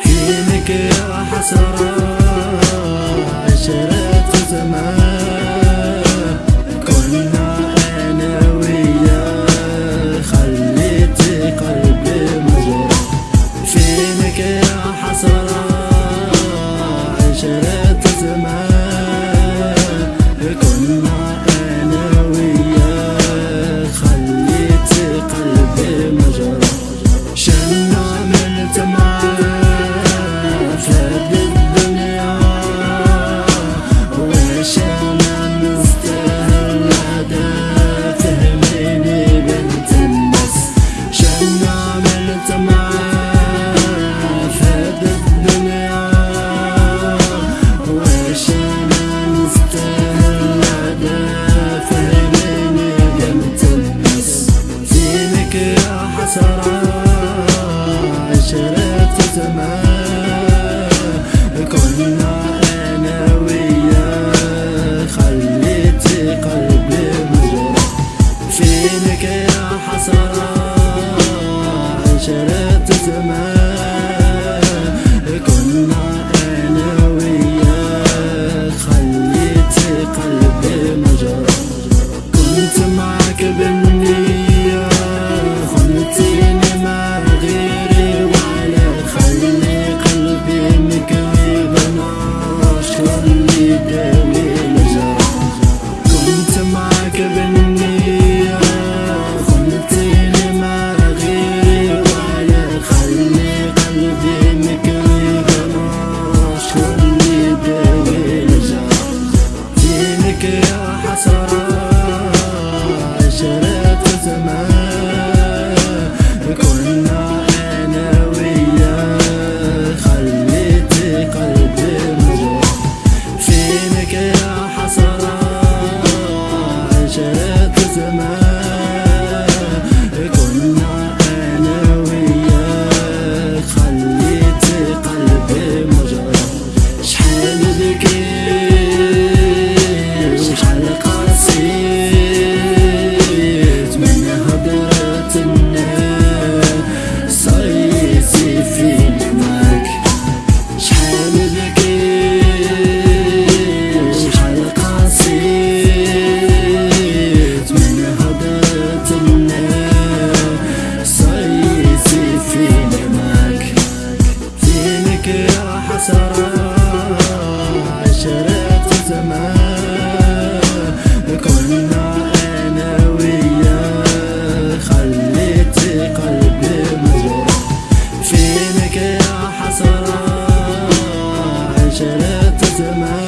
فينك يا حسرة عشرة زمان كنا أنا ويا خليت قلبي مجروح فينك يا حسرة عشرة السماء كنا أنا وياك خليتي قلبي مجروح فينك يا حسرة عشرة زمان again شلت زمان